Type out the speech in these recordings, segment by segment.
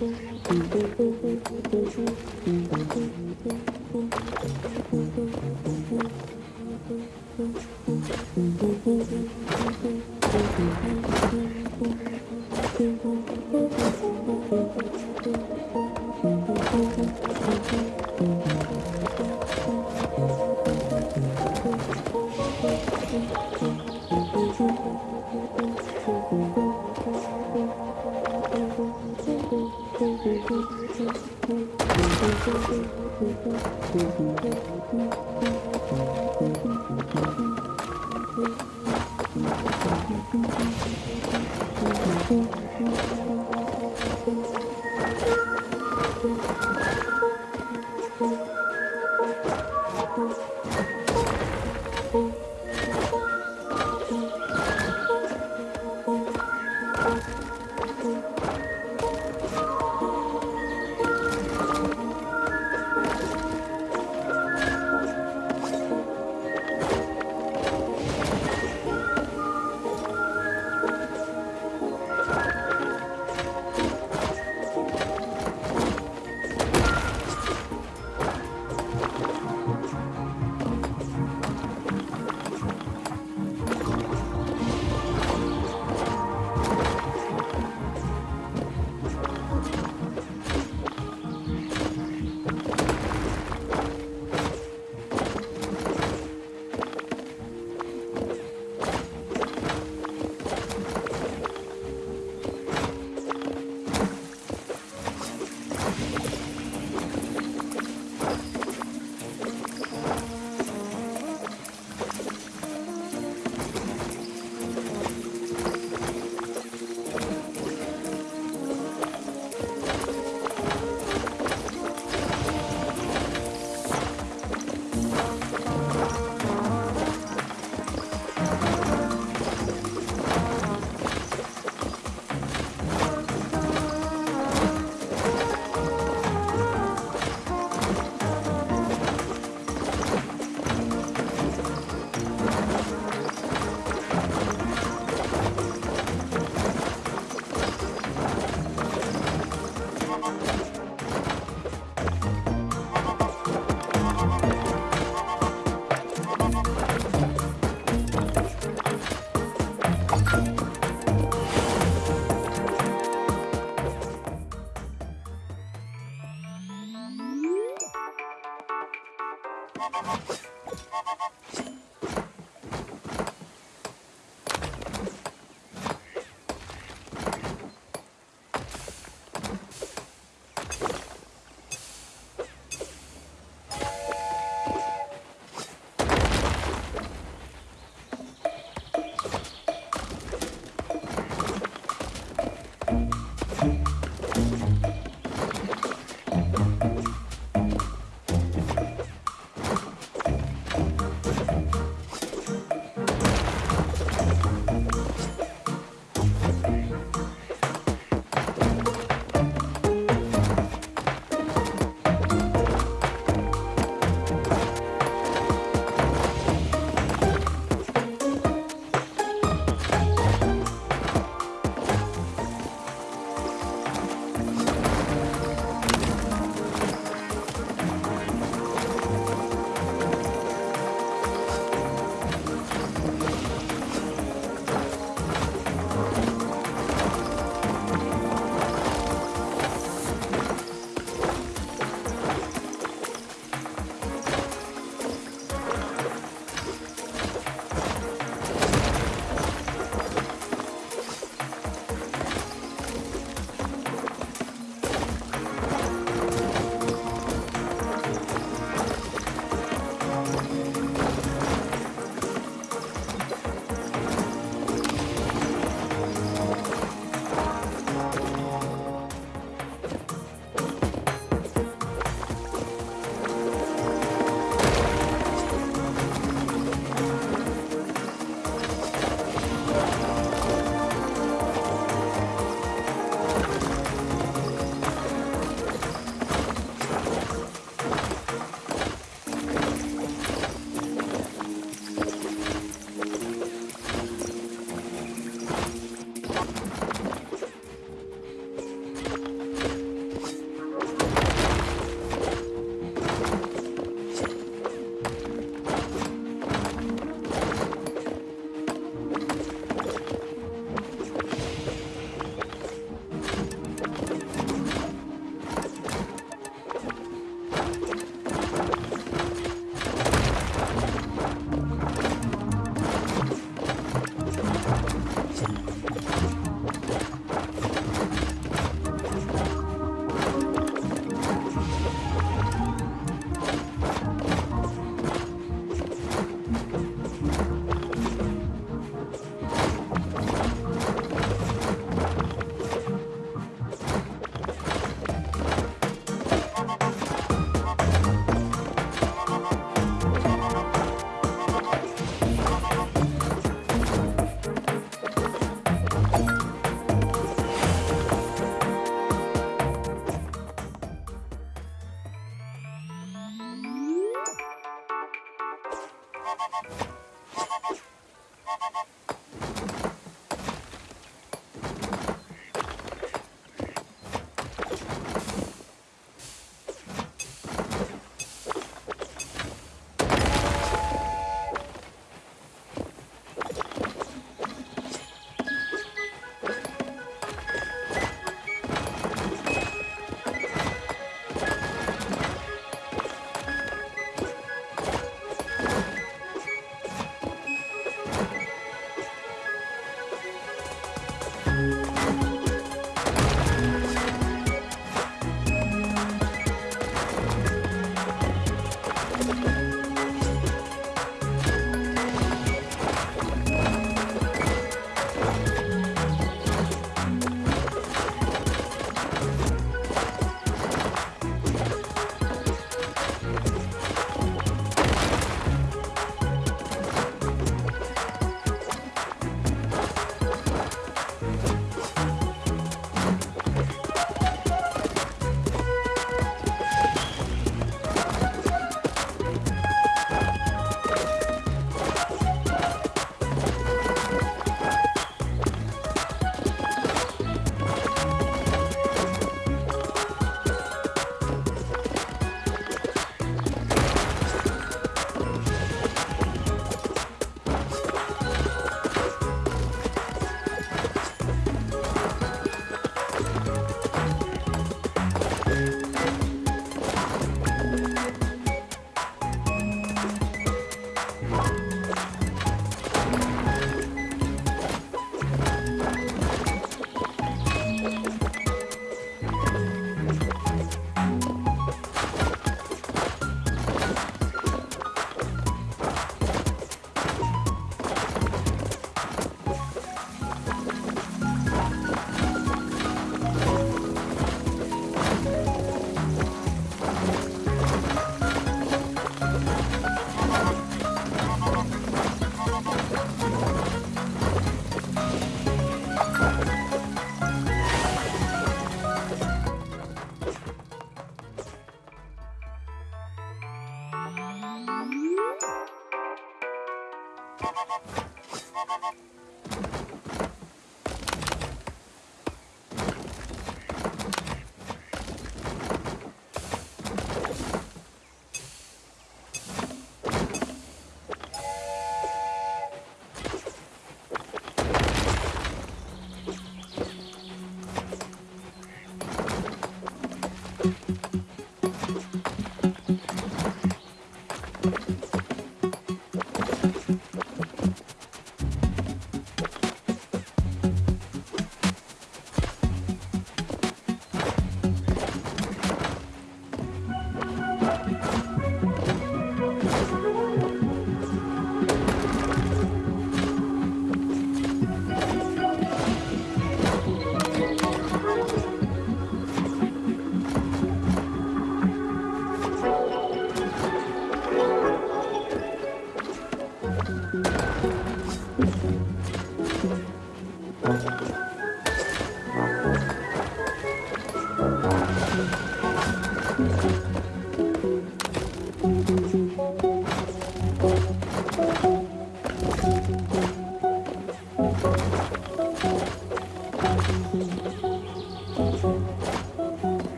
Thank you. フフフフ。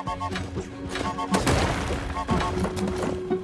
Thank you.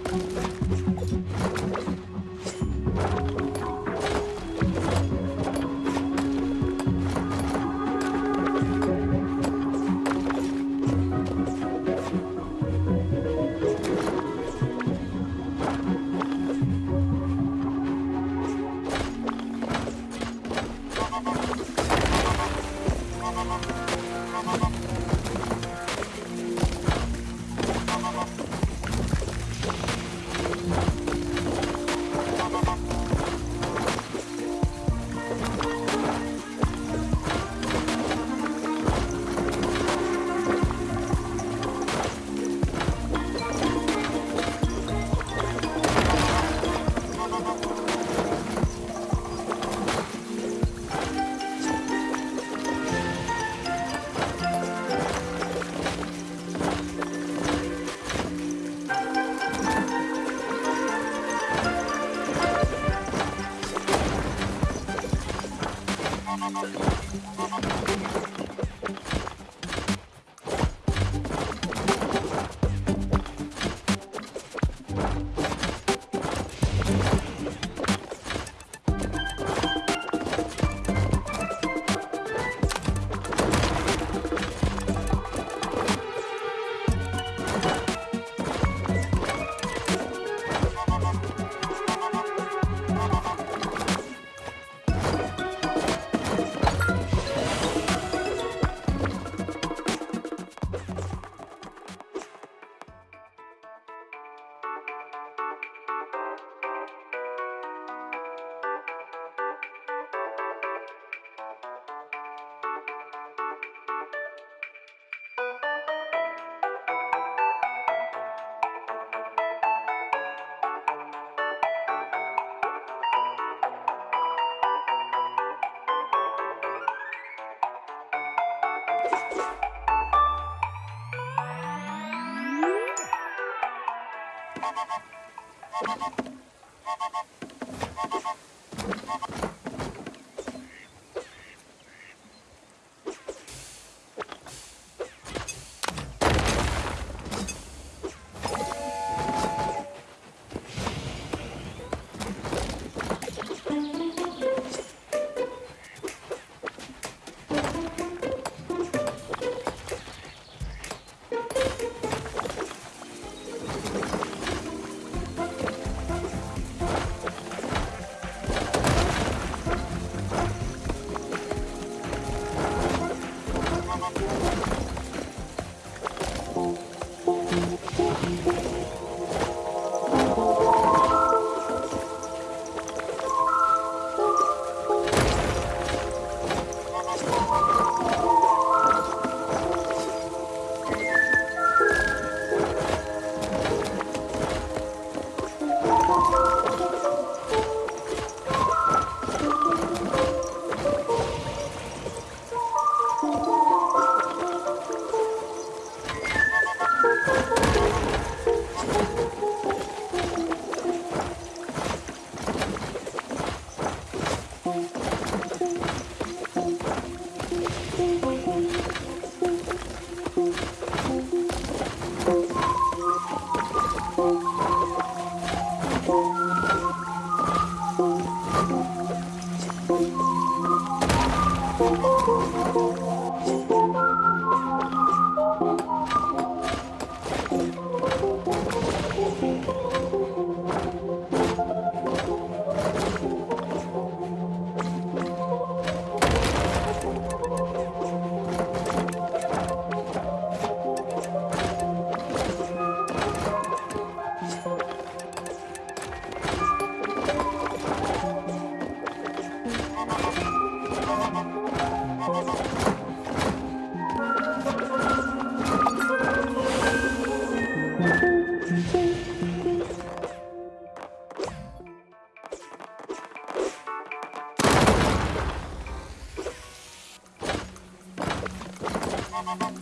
Thank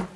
you.